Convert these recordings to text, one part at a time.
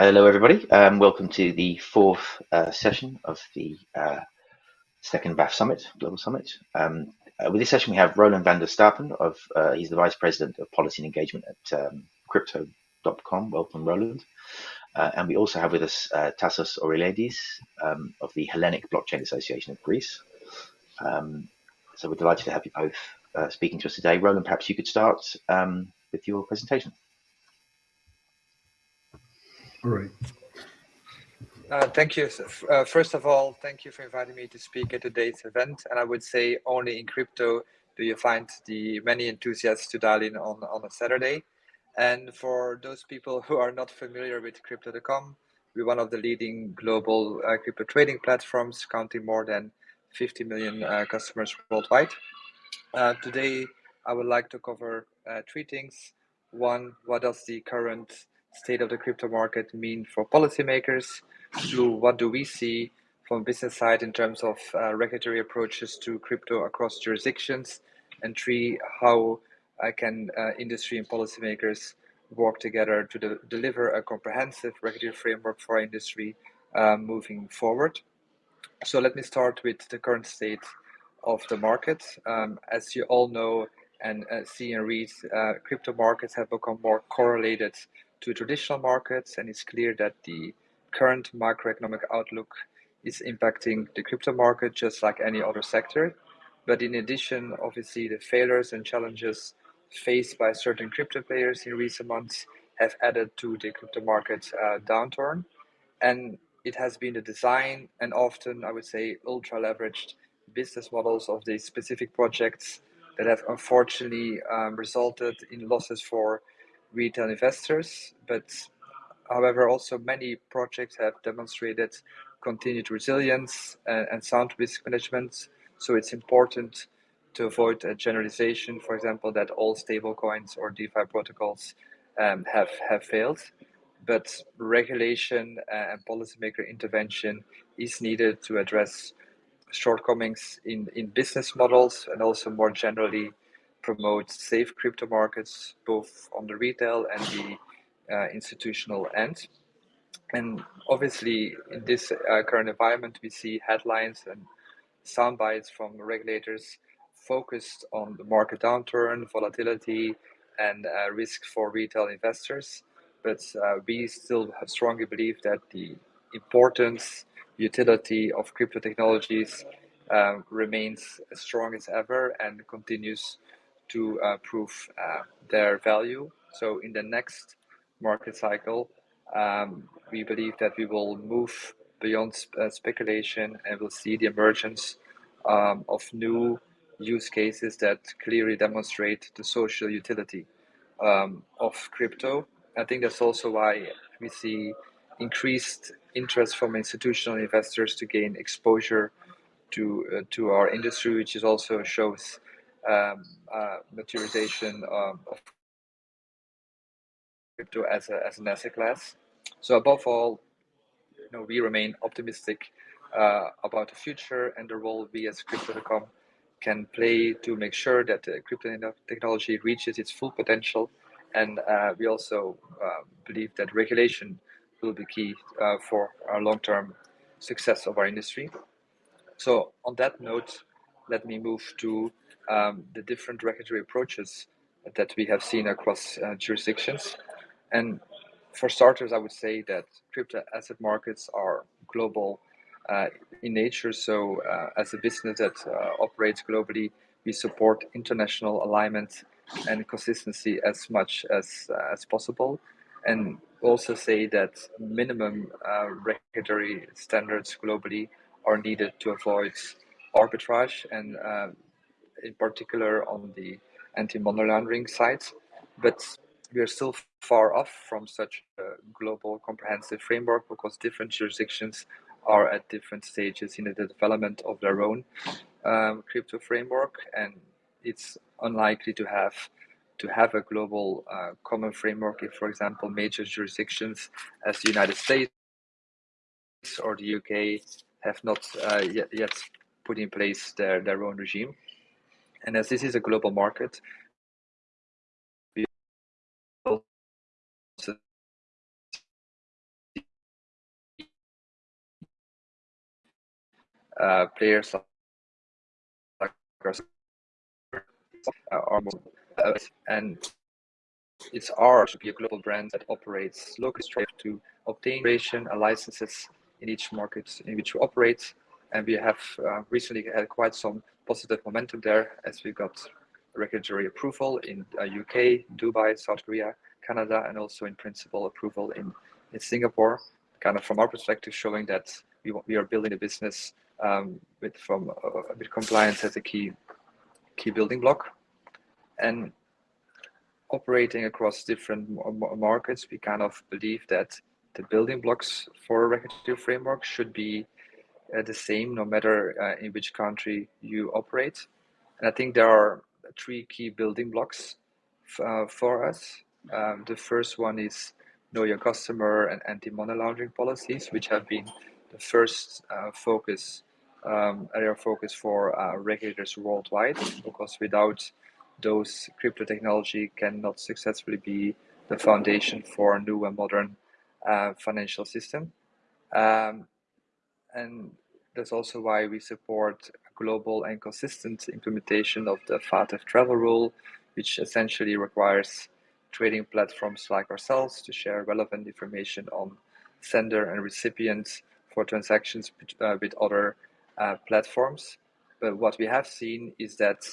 Hello, everybody. Um, welcome to the fourth uh, session of the uh, second BAF Summit, Global Summit. Um, uh, with this session, we have Roland van der Stappen. Of uh, he's the Vice President of Policy and Engagement at um, Crypto.com. Welcome, Roland. Uh, and we also have with us uh, Tassos Orelidis um, of the Hellenic Blockchain Association of Greece. Um, so we're delighted to have you both speaking to us today. Roland, perhaps you could start um, with your presentation. All right. Uh, thank you. Uh, first of all, thank you for inviting me to speak at today's event. And I would say only in crypto do you find the many enthusiasts to dial in on, on a Saturday. And for those people who are not familiar with Crypto.com, we're one of the leading global uh, crypto trading platforms, counting more than 50 million uh, customers worldwide. Uh, today, I would like to cover uh, three things. One, what does the current state of the crypto market mean for policymakers? To what do we see from business side in terms of uh, regulatory approaches to crypto across jurisdictions? And three, how uh, can uh, industry and policymakers work together to de deliver a comprehensive regulatory framework for industry uh, moving forward? So let me start with the current state of the market. Um, as you all know and uh, see and read, uh, crypto markets have become more correlated to traditional markets, and it's clear that the current macroeconomic outlook is impacting the crypto market just like any other sector. But in addition, obviously, the failures and challenges faced by certain crypto players in recent months have added to the crypto market uh, downturn. And it has been the design and often, I would say, ultra leveraged business models of these specific projects that have unfortunately um, resulted in losses for retail investors, but however, also many projects have demonstrated continued resilience and, and sound risk management. So it's important to avoid a generalization, for example, that all stablecoins or DeFi protocols um, have, have failed. But regulation and policymaker intervention is needed to address shortcomings in, in business models and also more generally promote safe crypto markets, both on the retail and the uh, institutional end. And obviously, in this uh, current environment, we see headlines and sound bites from regulators focused on the market downturn, volatility, and uh, risk for retail investors. But uh, we still have strongly believe that the importance, utility of crypto technologies uh, remains as strong as ever and continues to uh, prove uh, their value. So in the next market cycle, um, we believe that we will move beyond uh, speculation and we'll see the emergence um, of new use cases that clearly demonstrate the social utility um, of crypto. I think that's also why we see increased interest from institutional investors to gain exposure to uh, to our industry, which is also shows um, uh, materialization um, of crypto as, a, as an asset class. So above all, you know, we remain optimistic uh, about the future and the role we as Crypto.com can play to make sure that the crypto technology reaches its full potential. And uh, we also uh, believe that regulation will be key uh, for our long-term success of our industry. So on that note, let me move to um, the different regulatory approaches that we have seen across uh, jurisdictions. And for starters, I would say that crypto asset markets are global uh, in nature. So, uh, as a business that uh, operates globally, we support international alignment and consistency as much as uh, as possible, and also say that minimum uh, regulatory standards globally are needed to avoid arbitrage and uh, in particular on the anti-money laundering side, but we are still far off from such a global comprehensive framework because different jurisdictions are at different stages in the development of their own um, crypto framework, and it's unlikely to have to have a global uh, common framework if, for example, major jurisdictions as the United States or the UK have not uh, yet, yet put in place their, their own regime. And as this is a global market, we also uh, players are and it's ours to be a global brand that operates locally to obtain a licenses in each market in which we operate and we have uh, recently had quite some positive momentum there as we got regulatory approval in uh, UK, Dubai, South Korea, Canada, and also in principle approval in, in Singapore. Kind of from our perspective, showing that we, we are building a business um, with from uh, with compliance as a key key building block, and operating across different markets, we kind of believe that the building blocks for a regulatory framework should be the same no matter uh, in which country you operate. And I think there are three key building blocks uh, for us. Um, the first one is know your customer and anti-money laundering policies, which have been the first uh, focus um, area of focus for uh, regulators worldwide, because without those crypto technology cannot successfully be the foundation for a new and modern uh, financial system. Um, and that's also why we support global and consistent implementation of the FATF travel rule, which essentially requires trading platforms like ourselves to share relevant information on sender and recipients for transactions uh, with other uh, platforms. But what we have seen is that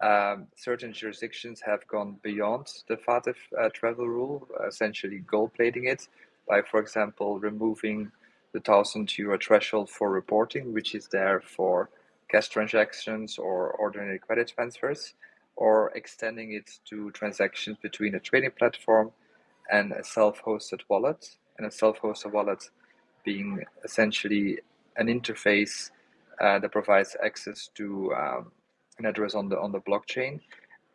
um, certain jurisdictions have gone beyond the FATF uh, travel rule, essentially gold plating it by, for example, removing the thousand euro threshold for reporting, which is there for cash transactions or ordinary credit transfers, or extending it to transactions between a trading platform and a self-hosted wallet, and a self-hosted wallet being essentially an interface uh, that provides access to um, an address on the on the blockchain,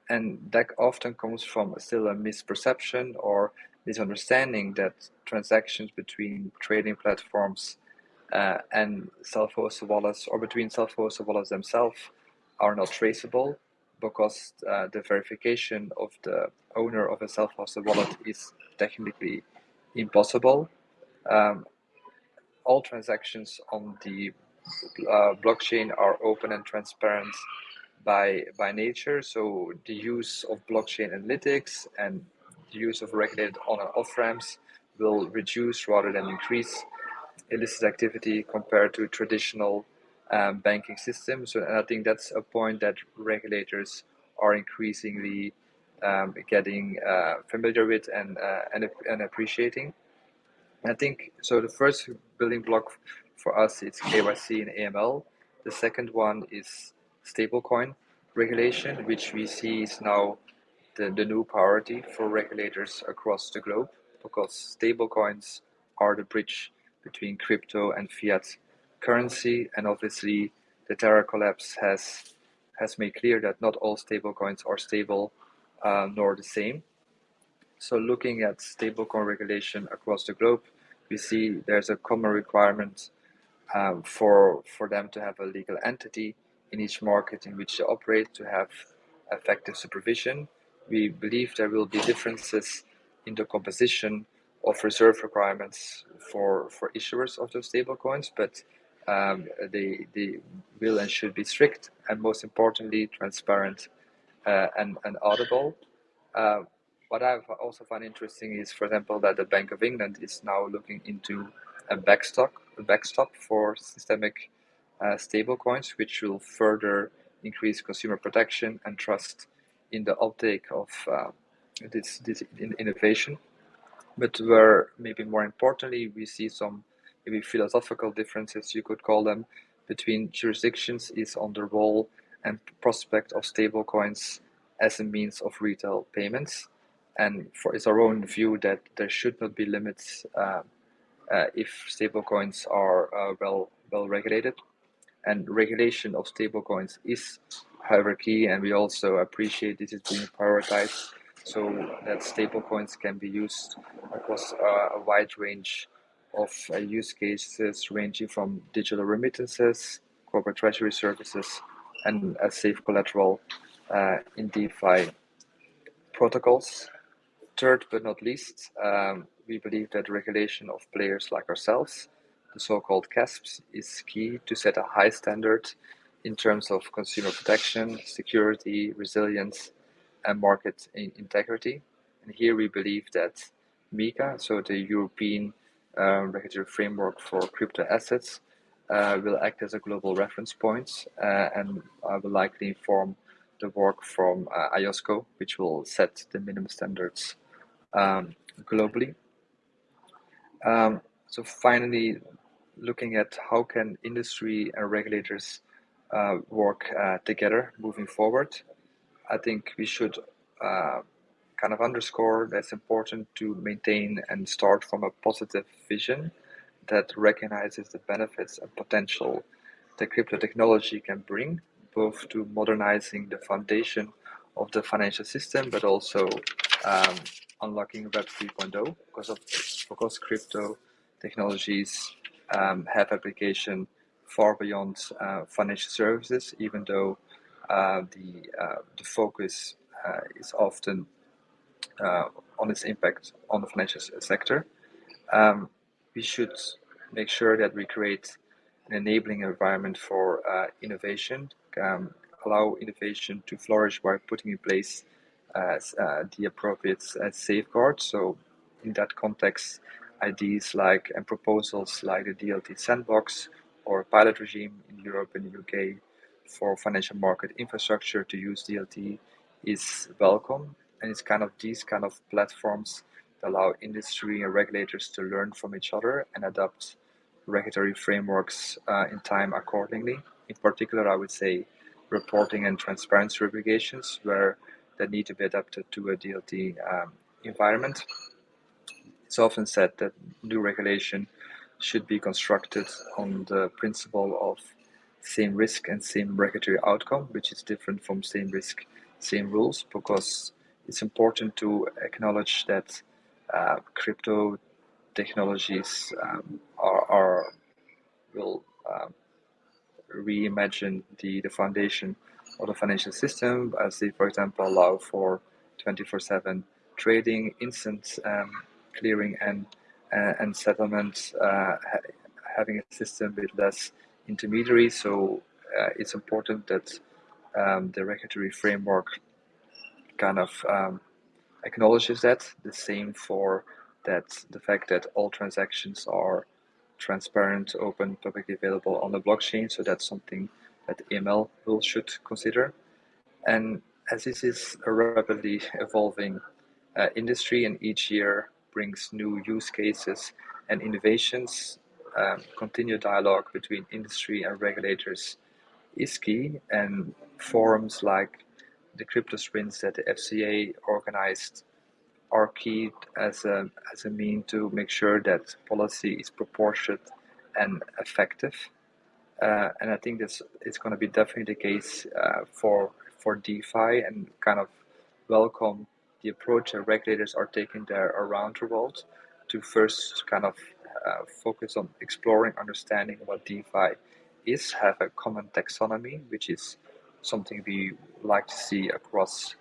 and that often comes from still a misperception or misunderstanding that transactions between trading platforms uh, and self-hosted wallets or between self-hosted wallets themselves are not traceable because uh, the verification of the owner of a self-hosted wallet is technically impossible. Um, all transactions on the uh, blockchain are open and transparent by by nature. So the use of blockchain analytics and the use of regulated on and off ramps will reduce rather than increase illicit activity compared to traditional um, banking systems. So, and I think that's a point that regulators are increasingly um, getting uh, familiar with and, uh, and and appreciating. I think so. The first building block for us is KYC and AML. The second one is stablecoin regulation, which we see is now the, the new priority for regulators across the globe because stablecoins are the bridge between crypto and fiat currency. And obviously, the Terra collapse has has made clear that not all stablecoins are stable uh, nor the same. So, looking at stablecoin regulation across the globe, we see there's a common requirement um, for for them to have a legal entity in each market in which they operate to have effective supervision we believe there will be differences in the composition of reserve requirements for, for issuers of those stablecoins, but um, they, they will and should be strict and most importantly transparent uh, and, and audible. Uh, what I also find interesting is, for example, that the Bank of England is now looking into a backstop, a backstop for systemic uh, stablecoins, which will further increase consumer protection and trust in the uptake of uh, this, this innovation. But where maybe more importantly, we see some maybe philosophical differences, you could call them, between jurisdictions is on the role and prospect of stablecoins as a means of retail payments. And for it's our own view that there should not be limits uh, uh, if stablecoins are uh, well well regulated. And regulation of stablecoins is hierarchy, and we also appreciate this is being prioritized so that stablecoins can be used across uh, a wide range of uh, use cases ranging from digital remittances, corporate treasury services, and as safe collateral uh, in DeFi protocols. Third but not least, um, we believe that regulation of players like ourselves the so-called CASPs, is key to set a high standard in terms of consumer protection, security, resilience, and market integrity. And here we believe that MiCA, so the European uh, regulatory framework for crypto assets, uh, will act as a global reference point uh, and will likely inform the work from uh, IOSCO, which will set the minimum standards um, globally. Um, so finally, looking at how can industry and regulators uh, work uh, together moving forward, I think we should uh, kind of underscore that it's important to maintain and start from a positive vision that recognizes the benefits and potential that crypto technology can bring, both to modernizing the foundation of the financial system, but also um, unlocking Web 3.0 because of because crypto technologies um, have application far beyond uh, financial services, even though uh, the uh, the focus is often on its impact on the financial sector. Um, we should make sure that we create an enabling environment for uh, innovation, um, allow innovation to flourish by putting in place uh, the appropriate safeguards. So, in that context, ideas like and proposals like the DLT sandbox or pilot regime in Europe and the UK for financial market infrastructure to use DLT is welcome. And it's kind of these kind of platforms that allow industry and regulators to learn from each other and adapt regulatory frameworks uh, in time accordingly. In particular, I would say reporting and transparency obligations where they need to be adapted to a DLT um, environment. It's often said that new regulation should be constructed on the principle of same risk and same regulatory outcome, which is different from same risk, same rules, because it's important to acknowledge that uh, crypto technologies um, are, are, will um, reimagine the, the foundation of the financial system as they, for example, allow for 24/7 trading, instant um, clearing, and and settlements uh, ha having a system with less intermediaries. So uh, it's important that um, the regulatory framework kind of um, acknowledges that. The same for that the fact that all transactions are transparent, open, publicly available on the blockchain. So that's something that AML will should consider. And as this is a rapidly evolving uh, industry and each year brings new use cases and innovations, um, continued dialogue between industry and regulators is key. And forums like the crypto sprints that the FCA organized are key as a, as a mean to make sure that policy is proportionate and effective. Uh, and I think this is going to be definitely the case uh, for for DeFi and kind of welcome the approach that regulators are taking there around the world to first kind of uh, focus on exploring, understanding what DeFi is, have a common taxonomy, which is something we like to see across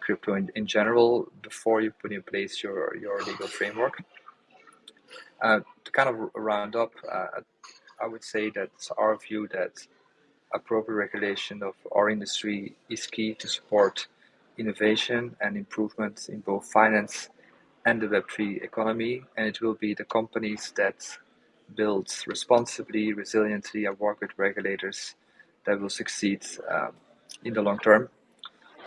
crypto in, in general before you put in place your, your legal framework. Uh, to kind of round up, uh, I would say that it's our view that appropriate regulation of our industry is key to support innovation and improvements in both finance and the Web3 economy. And it will be the companies that build responsibly, resiliently, and work with regulators that will succeed um, in the long term.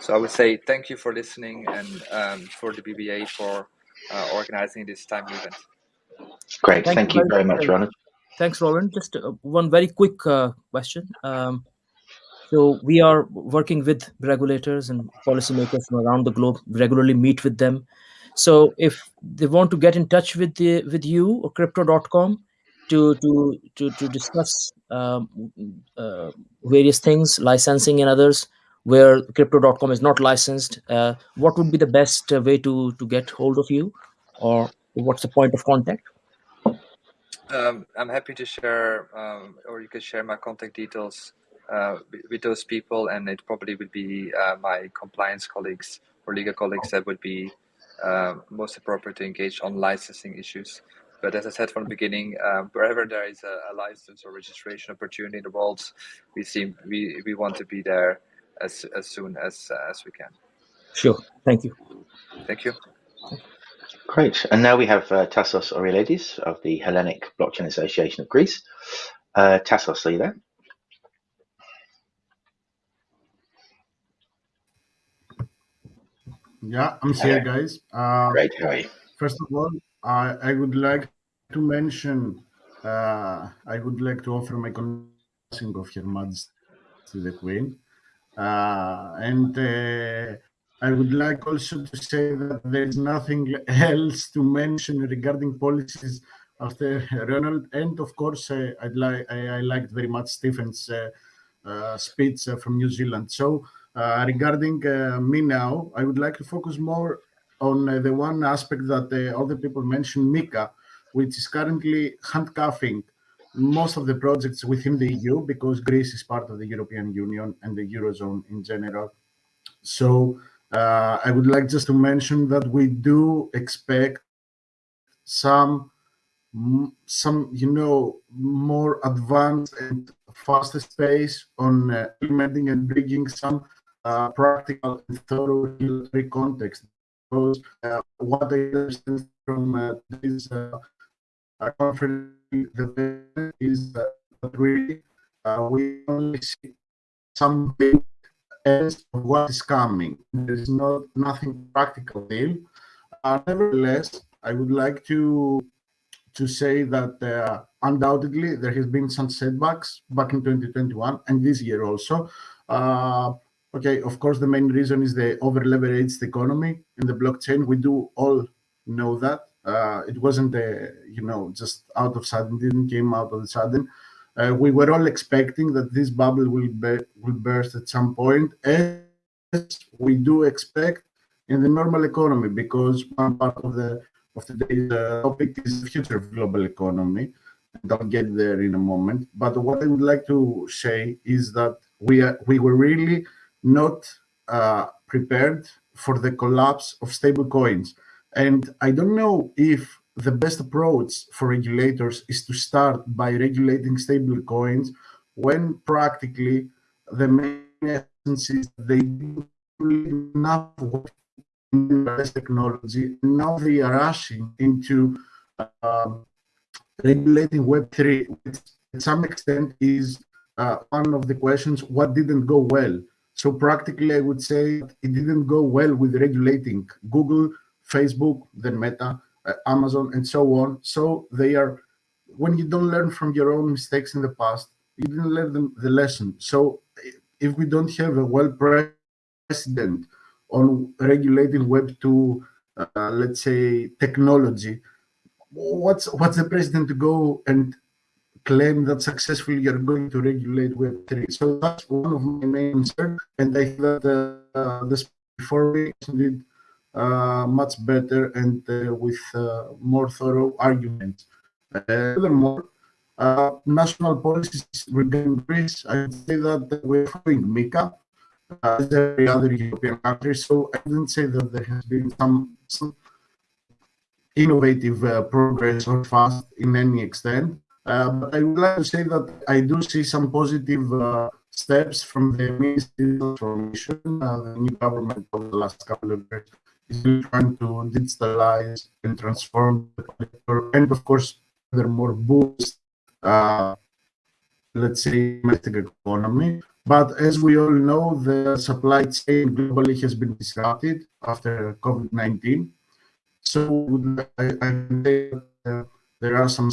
So I would say thank you for listening and um, for the BBA for uh, organizing this time event. Great, thank, thank you very much, Ronald. Thanks, Lauren. Just uh, one very quick uh, question. Um, so we are working with regulators and policymakers from around the globe, regularly meet with them. So if they want to get in touch with the with you or crypto.com to to to to discuss um, uh, various things, licensing and others, where crypto.com is not licensed, uh, what would be the best uh, way to to get hold of you, or what's the point of contact? Um, I'm happy to share, um, or you can share my contact details uh, with those people, and it probably would be uh, my compliance colleagues or legal colleagues that would be uh, most appropriate to engage on licensing issues. But as I said from the beginning, um, wherever there is a, a, license or registration opportunity in the world, we seem we, we want to be there as as soon as uh, as we can. Sure. Thank you. Thank you. Great. And now we have uh, Tassos Orielidis of the Hellenic Blockchain Association of Greece. Uh, Tassos, are you there? Yeah, I'm here, guys. Uh, are you? First of all, I, I would like to mention, uh, I would like to offer my condolence of Her Majesty to the Queen. Uh, and uh, I would like also to say that there is nothing else to mention regarding policies after Ronald. And of course, uh, I'd like I, I, liked very much Stephen's uh, uh, speech uh, from New Zealand. So regarding uh, me now, I would like to focus more on the one aspect that other people mentioned, MiCA, which is currently handcuffing most of the projects within the EU because Greece is part of the European Union and the Eurozone in general. So uh, I would like just to mention that we do expect some, some you know, more advanced and faster space on uh, implementing and bringing some uh, practical and thorough regulatory context. Because uh, what I understand from uh, this uh, conference is that really we only see some big of what is coming. There is not nothing practical there. Uh, nevertheless, I would like to to say that uh, undoubtedly there has been some setbacks back in 2021 and this year also. Uh, okay, of course, the main reason is the over-leveraged economy in the blockchain. We do all know that. Uh, it wasn't, a, you know, just out of sudden, didn't came out of the sudden. Uh, we were all expecting that this bubble will, be, will burst at some point, as we do expect in the normal economy, because one part of the of today's uh, topic is the future of global economy. I'll get there in a moment. But what I would like to say is that we are, we were really not uh, prepared for the collapse of stable coins. And I don't know if the best approach for regulators is to start by regulating stable coins when practically the main essence is they enough technology now they are rushing into uh, regulating web3 which to some extent is uh, one of the questions what didn't go well so practically i would say it didn't go well with regulating google facebook then meta uh, Amazon, and so on. So they are, when you don't learn from your own mistakes in the past, you didn't learn the, the lesson. So if we don't have a well president on regulating Web two, uh, let's say technology, what's what's the president to go and claim that successfully you're going to regulate Web3. So that's one of my main concerns. And I think that uh, this before we did uh, much better and uh, with uh, more thorough arguments. furthermore, national policies regarding Greece, I would say that we're following MiCA as every other European country. So I didn't say that there has been some, some innovative uh, progress or fast in any extent. Uh, but I would like to say that I do see some positive uh, steps from the Ministry Transformation, the new government over the last couple of years. Is trying to digitalize and transform the and of course there furthermore boost uh, let's say domestic economy. But as we all know the supply chain globally has been disrupted after covid-19 so I, I think uh, there are some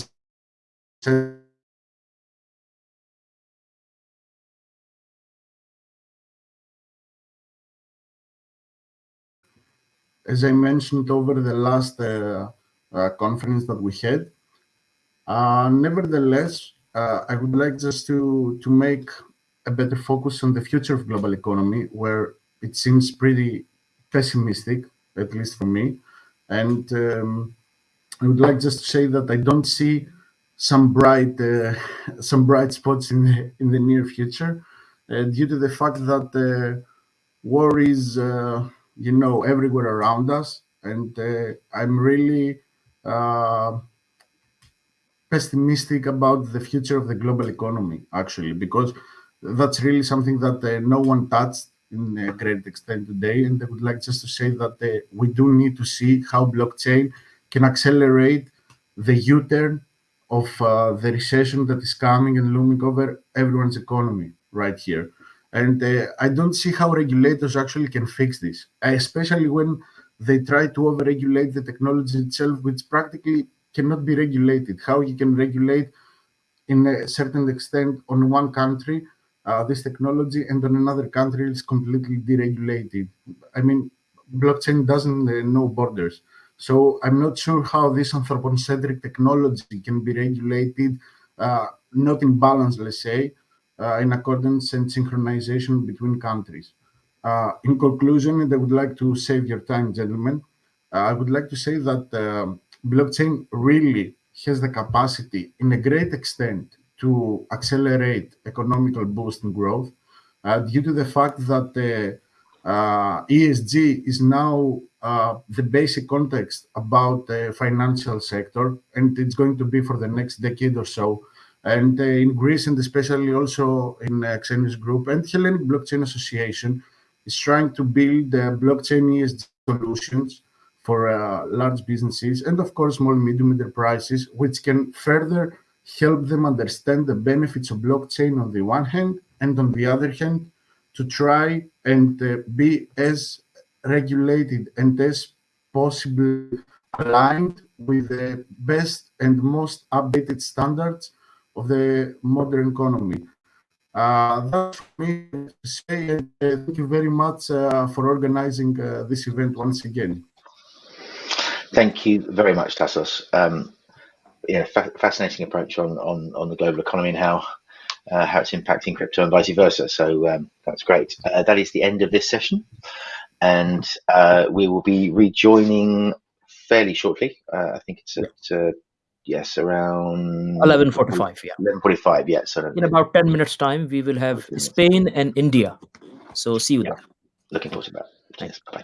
as I mentioned over the last uh, uh, conference that we had. Uh, nevertheless, uh, I would like just to, to make a better focus on the future of global economy, where it seems pretty pessimistic, at least for me. And um, I would like just to say that I don't see some bright uh, some bright spots in the, in the near future uh, due to the fact that uh, war is you know, everywhere around us. And I'm really pessimistic about the future of the global economy, actually, because that's really something that no one touched in a great extent today. And I would like just to say that uh, we do need to see how blockchain can accelerate the U-turn of uh, the recession that is coming and looming over everyone's economy right here. And uh, I don't see how regulators actually can fix this, especially when they try to overregulate the technology itself, which practically cannot be regulated. How you can regulate in a certain extent on one country uh, this technology and on another country is completely deregulated. I mean, blockchain doesn't uh, know borders. So I'm not sure how this anthropocentric technology can be regulated, uh, not in balance, let's say, uh, in accordance and synchronization between countries. Uh, in conclusion, and I would like to save your time, gentlemen, uh, I would like to say that uh, blockchain really has the capacity in a great extent to accelerate economical boost and growth uh, due to the fact that uh, ESG is now uh, the basic context about the financial sector, and it's going to be for the next decade or so. And uh, in Greece, and especially also in uh, Xenius Group and Hellenic Blockchain Association, is trying to build uh, blockchain ESG solutions for uh, large businesses and, of course, small and medium enterprises, which can further help them understand the benefits of blockchain on the one hand, and on the other hand, to try and uh, be as regulated and as possibly aligned with the best and most updated standards of the modern economy. Uh, that's me to say, and uh, thank you very much uh, for organizing uh, this event once again. Thank you very much, Tassos. Um, yeah, fa fascinating approach on, on, on the global economy and how uh, how it's impacting crypto and vice versa. So um, that's great. Uh, that is the end of this session, and uh, we will be rejoining fairly shortly. Uh, I think it's at uh, yes around 11:45. Yeah. 11:45. Yeah. So In about 10 minutes time, we will have Spain and India. So see you Yeah. there. looking forward to that. Thanks. Bye.